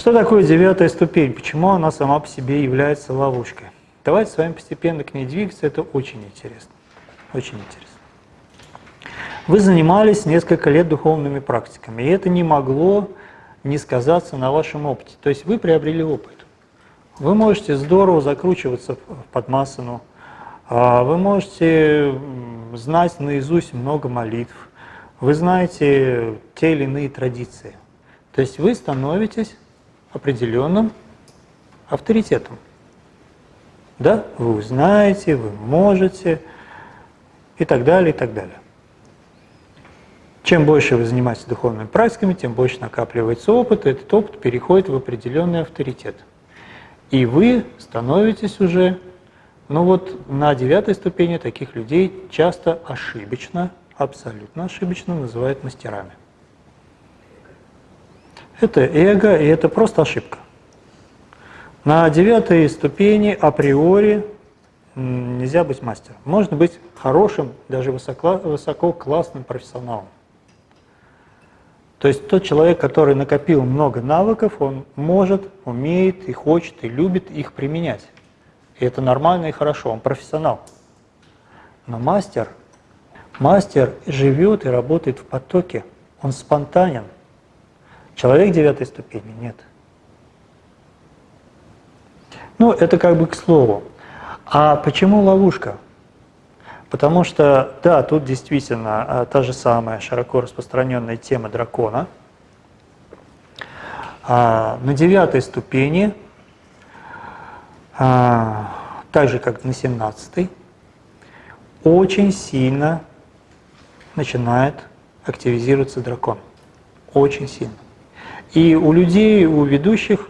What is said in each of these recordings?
Что такое девятая ступень? Почему она сама по себе является ловушкой? Давайте с вами постепенно к ней двигаться, это очень интересно. Очень интересно. Вы занимались несколько лет духовными практиками, и это не могло не сказаться на вашем опыте. То есть вы приобрели опыт. Вы можете здорово закручиваться в подмасану, а вы можете знать наизусть много молитв, вы знаете те или иные традиции. То есть вы становитесь определенным авторитетом. Да, вы знаете, вы можете и так далее, и так далее. Чем больше вы занимаетесь духовными практиками, тем больше накапливается опыт, и этот опыт переходит в определенный авторитет. И вы становитесь уже, ну вот на девятой ступени таких людей часто ошибочно, абсолютно ошибочно называют мастерами. Это эго, и это просто ошибка. На девятой ступени априори нельзя быть мастером. Можно быть хорошим, даже высоко, высоко профессионалом. То есть тот человек, который накопил много навыков, он может, умеет и хочет, и любит их применять. И это нормально и хорошо, он профессионал. Но мастер, мастер живет и работает в потоке, он спонтанен – Человек девятой ступени нет. Ну, это как бы к слову. А почему ловушка? Потому что, да, тут действительно а, та же самая широко распространенная тема дракона. А, на девятой ступени, а, так же как на семнадцатой, очень сильно начинает активизироваться дракон. Очень сильно. И у людей, у ведущих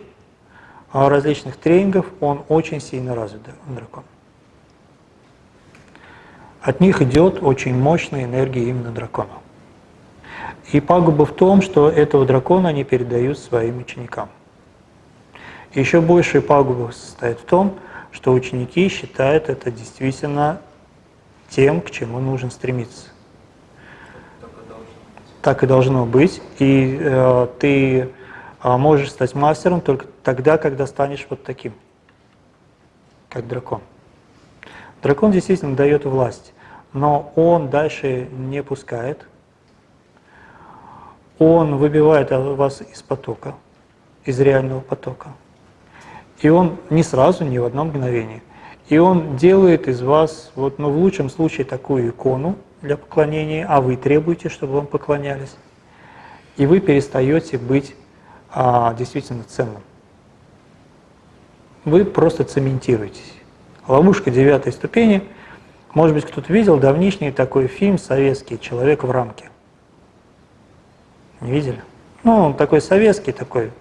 а, различных тренингов он очень сильно развит, дракон. От них идет очень мощная энергия именно дракона. И пагуба в том, что этого дракона они передают своим ученикам. еще большая пагуба состоит в том, что ученики считают это действительно тем, к чему нужно стремиться так и должно быть. И э, ты э, можешь стать мастером только тогда, когда станешь вот таким, как дракон. Дракон действительно дает власть, но он дальше не пускает. Он выбивает вас из потока, из реального потока. И он не сразу, не в одно мгновение. И он делает из вас, вот, ну, в лучшем случае, такую икону, для поклонения, а вы требуете, чтобы вам поклонялись. И вы перестаете быть а, действительно ценным. Вы просто цементируетесь. Ловушка девятой ступени. Может быть, кто-то видел давнишний такой фильм советский «Человек в рамке». Не видели? Ну, он такой советский, такой.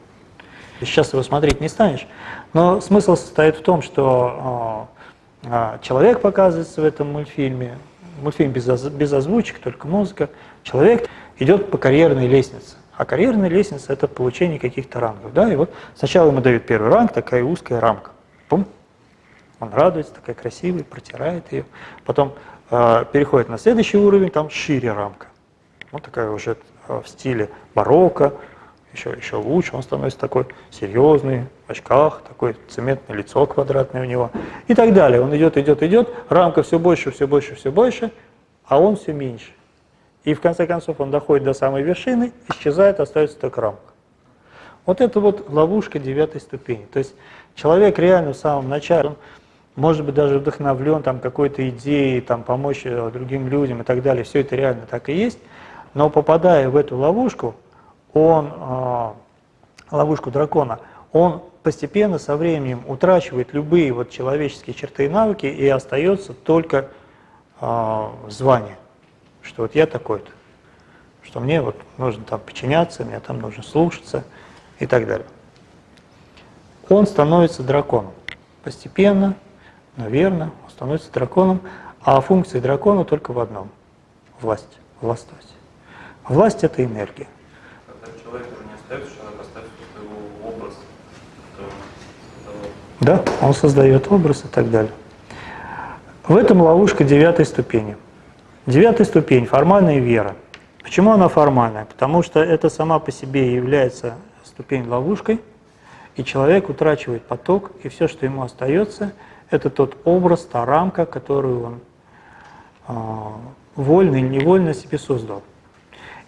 Сейчас его смотреть не станешь. Но смысл состоит в том, что э, человек показывается в этом мультфильме, мультфильм без, без озвучек, только музыка, человек идет по карьерной лестнице. А карьерная лестница – это получение каких-то рангов. Да? И вот сначала ему дают первый ранг, такая узкая рамка. Пум. Он радуется, такая красивая, протирает ее. Потом э, переходит на следующий уровень, там шире рамка. Вот такая уже э, в стиле барокко, еще, еще лучше, он становится такой серьезный, в очках, такое цементное лицо квадратное у него и так далее. Он идет, идет, идет, рамка все больше, все больше, все больше, а он все меньше. И в конце концов он доходит до самой вершины, исчезает, остается только рамка. Вот это вот ловушка девятой ступени. То есть человек реально в самом начале, он может быть даже вдохновлен там какой-то идеей, там помочь э, другим людям и так далее, все это реально так и есть, но попадая в эту ловушку, он, а, ловушку дракона, он постепенно со временем утрачивает любые вот человеческие черты и навыки и остается только э, звание, что вот я такой-то, что мне вот нужно там подчиняться, мне там нужно слушаться и так далее. Он становится драконом. Постепенно, наверное, он становится драконом, а функция дракона только в одном – власть, властвовать. Власть – это энергия человек уже не остается, человек оставит его образ. Да, он создает образ и так далее. В этом ловушка девятой ступени. Девятая ступень – формальная вера. Почему она формальная? Потому что это сама по себе является ступень ловушкой, И человек утрачивает поток, и все, что ему остается, это тот образ, та рамка, которую он э, вольно или невольно себе создал.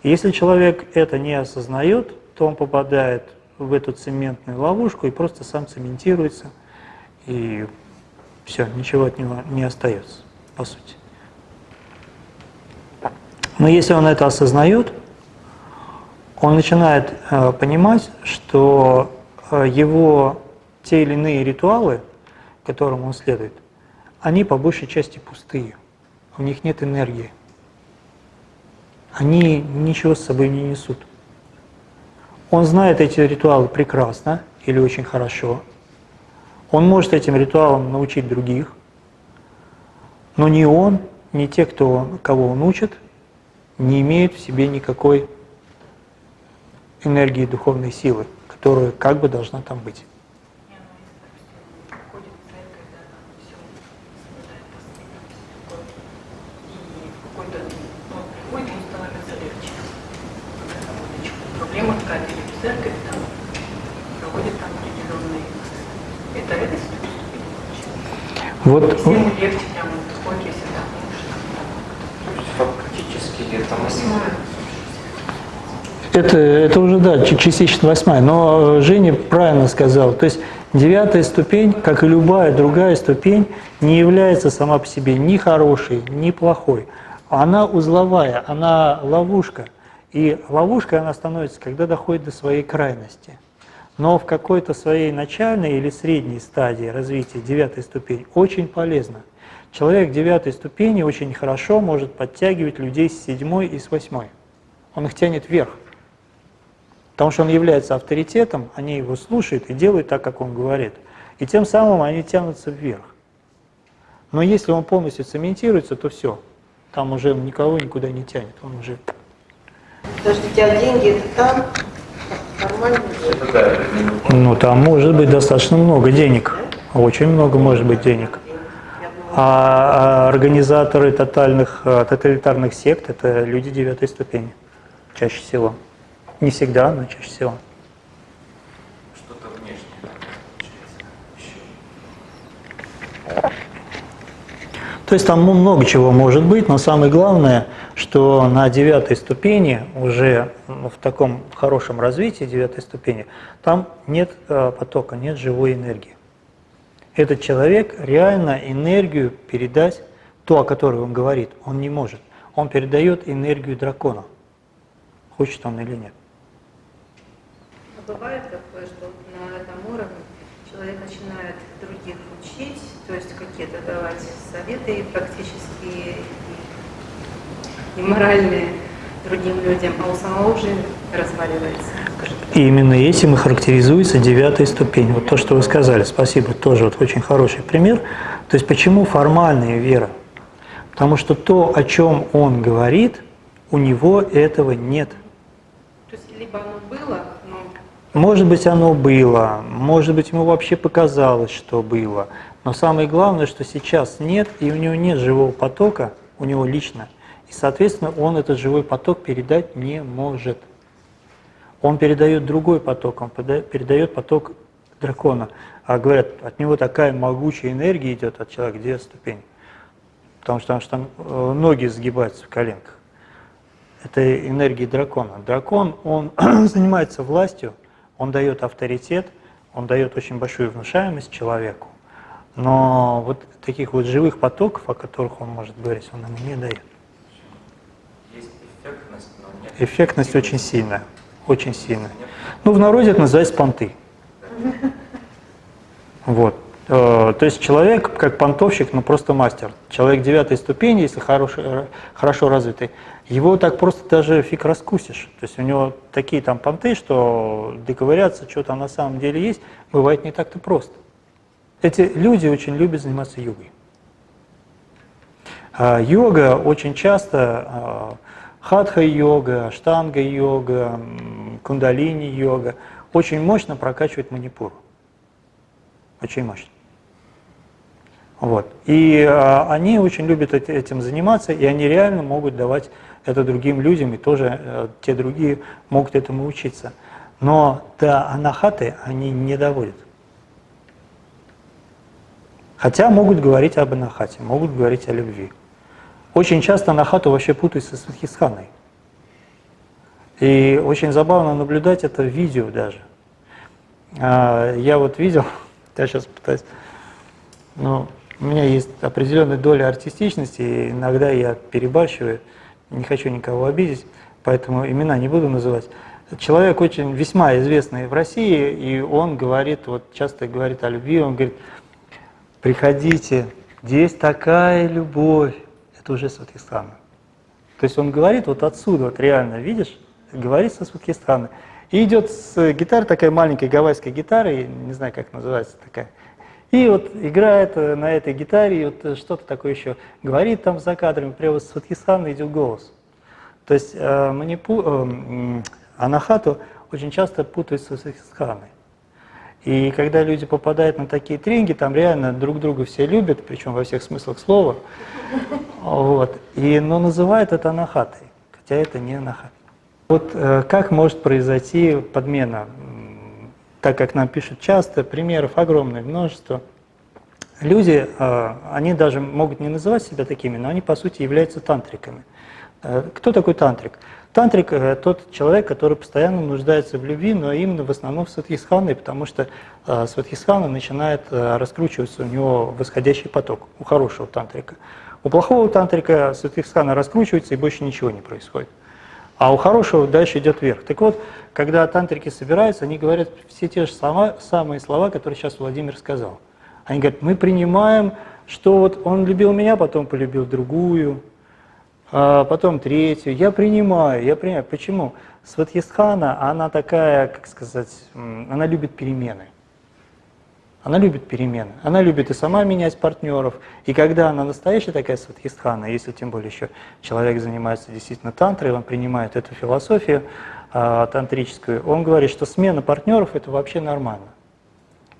Если человек это не осознает, то он попадает в эту цементную ловушку и просто сам цементируется, и все, ничего от него не остается, по сути. Но если он это осознает, он начинает э, понимать, что э, его те или иные ритуалы, которым он следует, они по большей части пустые, у них нет энергии. Они ничего с собой не несут. Он знает эти ритуалы прекрасно или очень хорошо. Он может этим ритуалам научить других, но ни он, ни те, кто, кого он учит, не имеют в себе никакой энергии духовной силы, которая как бы должна там быть. Вот. Всем легче прямо приходит, если так Фактически это восьмая. Это, это уже, да, частично восьмая. Но э, Женя правильно сказал. То есть девятая ступень, как и любая другая ступень, не является сама по себе ни хорошей, ни плохой. Она узловая, она ловушка. И ловушкой она становится, когда доходит до своей крайности но в какой-то своей начальной или средней стадии развития девятой ступени очень полезно. Человек девятой ступени очень хорошо может подтягивать людей с седьмой и с восьмой. Он их тянет вверх. Потому что он является авторитетом, они его слушают и делают так, как он говорит. И тем самым они тянутся вверх. Но если он полностью цементируется, то все. Там уже никого никуда не тянет. Он уже... Подождите, а деньги это там? Ну, там может быть достаточно много денег. Очень много может быть денег. А, а организаторы тотальных, а, тоталитарных сект – это люди девятой ступени, чаще всего. Не всегда, но чаще всего. Что-то внешнее. То есть там много чего может быть, но самое главное, что на девятой ступени, уже в таком хорошем развитии девятой ступени, там нет э, потока, нет живой энергии. Этот человек реально энергию передать, то, о которой он говорит, он не может. Он передает энергию дракона, хочет он или нет. А бывает такое, что на этом уровне человек начинает других учить, то есть какие-то давать советы и практически и моральные другим людям, а у самого уже разваливается. И именно этим и характеризуется девятая ступень. Вот то, что вы сказали, спасибо, тоже вот очень хороший пример. То есть почему формальная вера? Потому что то, о чем он говорит, у него этого нет. То есть либо оно было, но... Может быть, оно было, может быть, ему вообще показалось, что было. Но самое главное, что сейчас нет, и у него нет живого потока, у него лично. И, соответственно, он этот живой поток передать не может. Он передает другой поток, он передает поток дракона. А говорят, от него такая могучая энергия идет от человека, где ступень. Потому что, потому что там э, ноги сгибаются в коленках. Это энергия дракона. Дракон, он занимается властью, он дает авторитет, он дает очень большую внушаемость человеку. Но вот таких вот живых потоков, о которых он может говорить, он ему не дает. Эффектность очень сильная, очень сильная. Ну, в народе это называется понты. Вот. Э, то есть человек, как понтовщик, ну просто мастер. Человек девятой ступени, если хороший, э, хорошо развитый, его так просто даже фиг раскусишь. То есть у него такие там понты, что доковыряться, что там на самом деле есть, бывает не так-то просто. Эти люди очень любят заниматься йогой. А, йога очень часто, а, хатха-йога, штанга-йога, кундалини-йога, очень мощно прокачивает манипуру. Очень мощно. Вот. И а, они очень любят этим заниматься, и они реально могут давать это другим людям, и тоже а, те другие могут этому учиться. Но до анахаты они не доводят. Хотя могут говорить об анахате, могут говорить о любви. Очень часто анахату вообще путают со сватхисханой. И очень забавно наблюдать это в видео даже. А, я вот видел, я сейчас пытаюсь, но у меня есть определенная доля артистичности, и иногда я перебарщиваю, не хочу никого обидеть, поэтому имена не буду называть. Человек очень весьма известный в России, и он говорит, вот часто говорит о любви, он говорит, приходите, здесь такая любовь, это уже Сватхистана. То есть он говорит вот отсюда, вот реально, видишь, говорит со Сватхистана. И идет с гитары, такая маленькая гавайская гитара, не знаю, как называется такая, и вот играет э, на этой гитаре, и вот э, что-то такое еще говорит там за кадрами, прямо с Сватхистана идет голос. То есть э, манипу, э, анахату очень часто путают с Сватхистаной. И когда люди попадают на такие тренинги, там реально друг друга все любят, причем во всех смыслах слова. Вот. И, но называют это анахатой, хотя это не анахата. Вот э, как может произойти подмена так как нам пишут часто, примеров огромное множество. Люди, а, они даже могут не называть себя такими, но они по сути являются тантриками. Э, кто такой? Тантрик – тот человек, который постоянно нуждается в любви, но именно в основном в Сватхисхане, потому что э, Сватхисхана начинает э, раскручиваться у него восходящий поток, у хорошего тантрика. У плохого тантрика Сватхисхана раскручивается и больше ничего не происходит. А у хорошего дальше идет вверх. Так вот, когда тантрики собираются, они говорят все те же слова, самые слова, которые сейчас Владимир сказал. Они говорят, мы принимаем, что вот он любил меня, потом полюбил другую, потом третью. Я принимаю, я принимаю. Почему? Сватьестхана, она такая, как сказать, она любит перемены. Она любит перемены. Она любит и сама менять партнеров. И когда она настоящая такая сватхистхана, если тем более еще человек занимается действительно тантрой, он принимает эту философию э, тантрическую, он говорит, что смена партнеров это вообще нормально.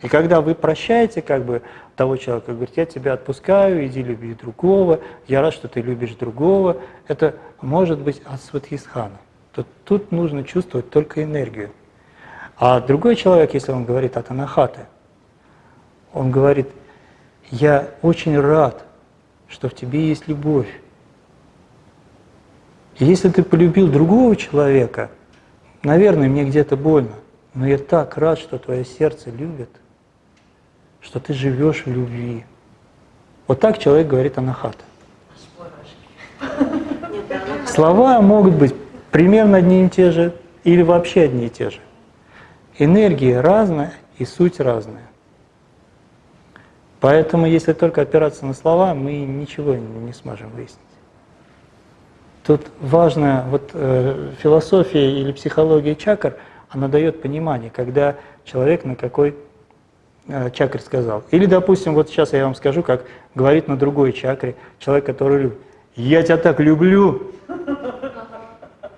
И когда вы прощаете как бы того человека, говорит, я тебя отпускаю, иди люби другого, я рад, что ты любишь другого, это может быть от сватхистхана. Тут, тут нужно чувствовать только энергию. А другой человек, если он говорит от анахаты, он говорит, я очень рад, что в тебе есть любовь. И если ты полюбил другого человека, наверное, мне где-то больно, но я так рад, что твое сердце любит, что ты живешь в любви. Вот так человек говорит анахата. Слова могут быть примерно одни и те же или вообще одни и те же. Энергия разная и суть разная. Поэтому, если только опираться на слова, мы ничего не сможем выяснить. Тут важно, вот э, философия или психология чакр, она дает понимание, когда человек на какой чакре сказал. Или, допустим, вот сейчас я вам скажу, как говорит на другой чакре человек, который любит. «Я тебя так люблю!»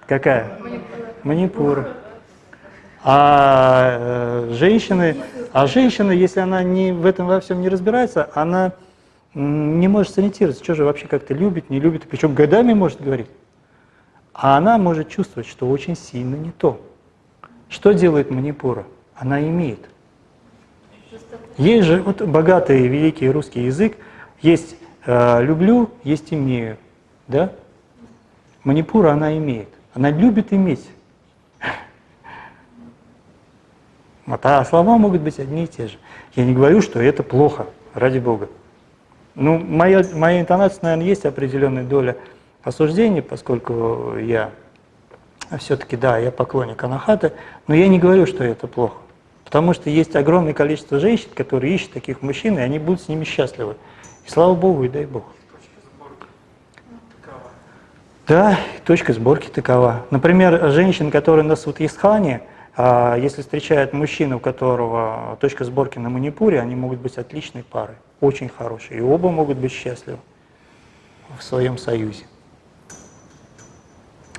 Какая? Манипура. А э, женщины, а женщина, если она не, в этом во всем не разбирается, она не может сориентироваться, что же вообще как-то любит, не любит, причем годами может говорить. А она может чувствовать, что очень сильно не то. Что делает манипура? Она имеет. Есть же вот богатый великий русский язык, есть э, люблю, есть имею, да? Манипура она имеет, она любит иметь. А слова могут быть одни и те же. Я не говорю, что это плохо, ради Бога. Ну, моя, моя интонация, наверное, есть определенная доля осуждения, поскольку я все-таки, да, я поклонник анахаты, но я не говорю, что это плохо. Потому что есть огромное количество женщин, которые ищут таких мужчин, и они будут с ними счастливы. И слава Богу, и дай Бог. Да, точка сборки такова. Например, женщин, которые на Сутисхане, а если встречает мужчину, у которого точка сборки на манипуре, они могут быть отличной парой, очень хорошие, и оба могут быть счастливы в своем союзе.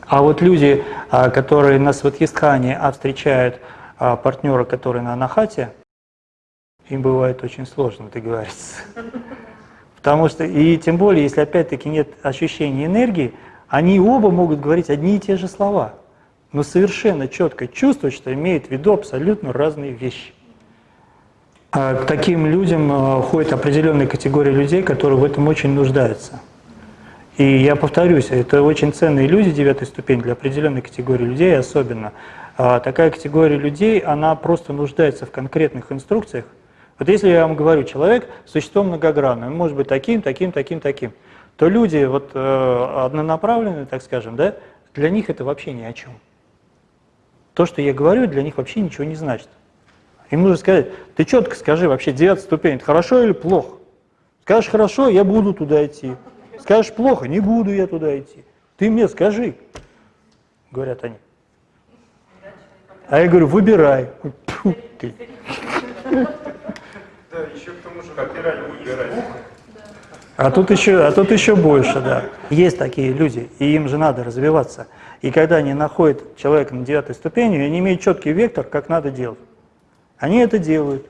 А вот люди, а, которые на Сватхистхане, а встречают а, партнера, который на Анахате, им бывает очень сложно договориться. Потому что, и тем более, если опять-таки нет ощущения энергии, они оба могут говорить одни и те же слова – но совершенно четко чувствует, что имеет в виду абсолютно разные вещи. А к таким людям э, ходит определенная категория людей, которые в этом очень нуждаются. И я повторюсь, это очень ценные люди девятой ступени для определенной категории людей особенно. А такая категория людей, она просто нуждается в конкретных инструкциях. Вот если я вам говорю, человек – существо многогранное, он может быть таким, таким, таким, таким, то люди вот э, однонаправленные, так скажем, да, для них это вообще ни о чем. То, что я говорю, для них вообще ничего не значит. Им нужно сказать, ты четко скажи вообще, девятая ступень, это хорошо или плохо? Скажешь хорошо, я буду туда идти. Скажешь плохо, не буду я туда идти. Ты мне скажи, говорят они. А я говорю, выбирай. Фу, ты. Да, еще к тому же выбирать, выбирать. А тут еще, а тут еще больше, да. Есть такие люди, и им же надо развиваться. И когда они находят человека на девятой ступени, они имеют четкий вектор, как надо делать. Они это делают.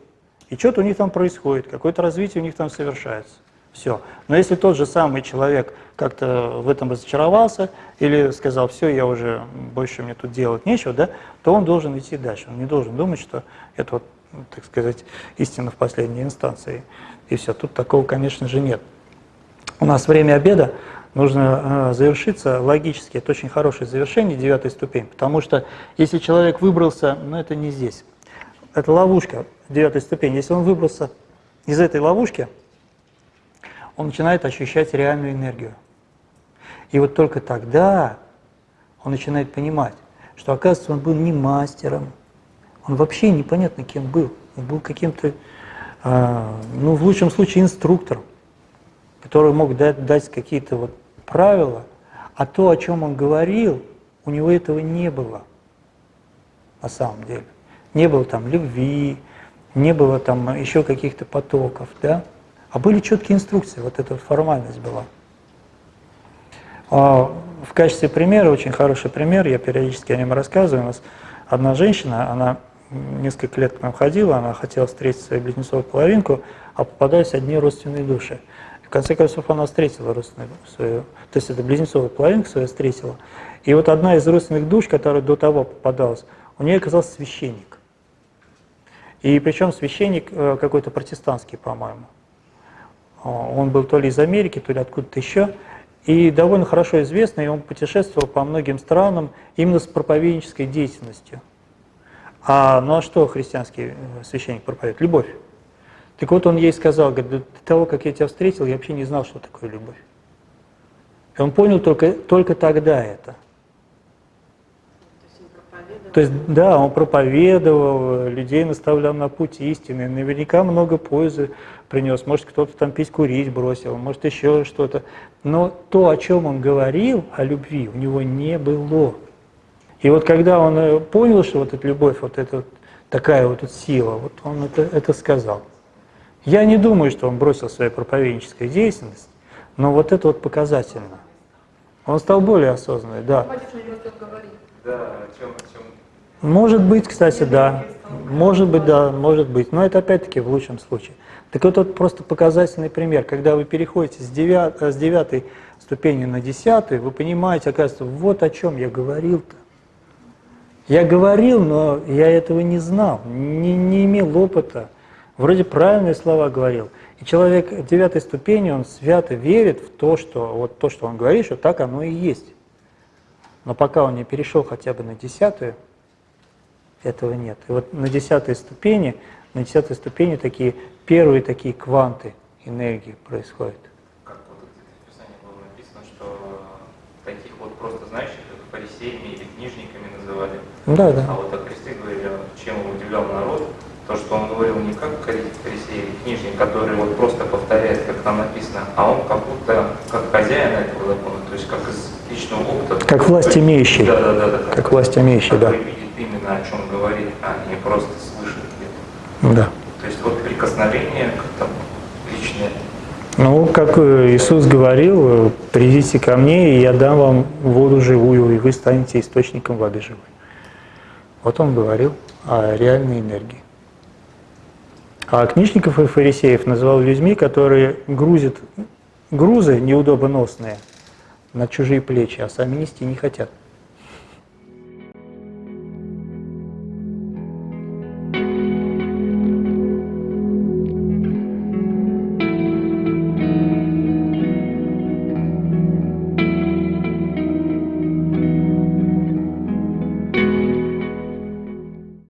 И что-то у них там происходит, какое-то развитие у них там совершается. Все. Но если тот же самый человек как-то в этом разочаровался или сказал, все, я уже больше мне тут делать нечего, да, то он должен идти дальше. Он не должен думать, что это, вот, так сказать, истина в последней инстанции. И все. Тут такого, конечно же, нет. У нас время обеда нужно э, завершиться логически. Это очень хорошее завершение, девятой ступень. Потому что если человек выбрался, ну это не здесь. Это ловушка, девятой ступени. Если он выбрался из этой ловушки, он начинает ощущать реальную энергию. И вот только тогда он начинает понимать, что, оказывается, он был не мастером, он вообще непонятно кем был. Он был каким-то, э, ну, в лучшем случае, инструктором, который мог дать, дать какие-то вот правила, а то, о чем он говорил, у него этого не было на самом деле. Не было там любви, не было там еще каких-то потоков, да? А были четкие инструкции, вот эта вот формальность была. А в качестве примера, очень хороший пример, я периодически о нем рассказываю, у нас одна женщина, она несколько лет к нам ходила, она хотела встретить свою близнецовую половинку, а попадались одни родственные души. В конце концов, она встретила родственную свою, то есть это близнецовая половинка свою встретила. И вот одна из родственных душ, которая до того попадалась, у нее оказался священник. И причем священник э, какой-то протестантский, по-моему. Он был то ли из Америки, то ли откуда-то еще. И довольно хорошо известный, он путешествовал по многим странам именно с проповеднической деятельностью. А ну а что христианский э, священник проповедует? Любовь. Так вот он ей сказал, говорит, до того, как я тебя встретил, я вообще не знал, что такое любовь. И он понял только, только тогда это. То есть, да, он проповедовал, людей наставлял на путь истины, наверняка много пользы принес, может, кто-то там пить, курить бросил, может, еще что-то. Но то, о чем он говорил, о любви, у него не было. И вот когда он э, понял, что вот эта любовь, вот эта вот такая вот сила, вот он это, это сказал. Я не думаю, что он бросил свою проповедническую деятельность, но вот это вот показательно. Он стал более осознанным, да. Да, о чем, о чем может быть, кстати, да. Может быть, да, может быть. Но это опять-таки в лучшем случае. Так вот, это просто показательный пример. Когда вы переходите с, девят, с девятой ступени на десятую, вы понимаете, оказывается, вот о чем я говорил-то. Я говорил, но я этого не знал, не, не имел опыта. Вроде правильные слова говорил. И человек девятой ступени, он свято верит в то, что вот то, что он говорит, что так оно и есть. Но пока он не перешел хотя бы на десятую, этого нет. И вот на десятой ступени, на десятой ступени такие первые такие кванты энергии происходят. Как вот в Писании было написано, что таких вот просто знающих, как фарисеями или книжниками называли. Да, да. А вот о Христе говорили, чем он удивлял народ, то, что он говорил не как фарисей или книжник, который вот просто повторяет, как там написано, а он как будто как хозяин этого закона, то есть как из личного опыта. Как власть имеющий. Да, да, да. да как власть имеющий, да. видит именно о чем а просто слышит где-то. Да. То есть вот прикосновение как-то личное. Ну, как э, Иисус говорил, придите ко мне, и я дам вам воду живую, и вы станете источником воды живой. Вот он говорил о реальной энергии. А книжников и фарисеев называл людьми, которые грузят грузы неудобоносные на чужие плечи, а сами нести не хотят.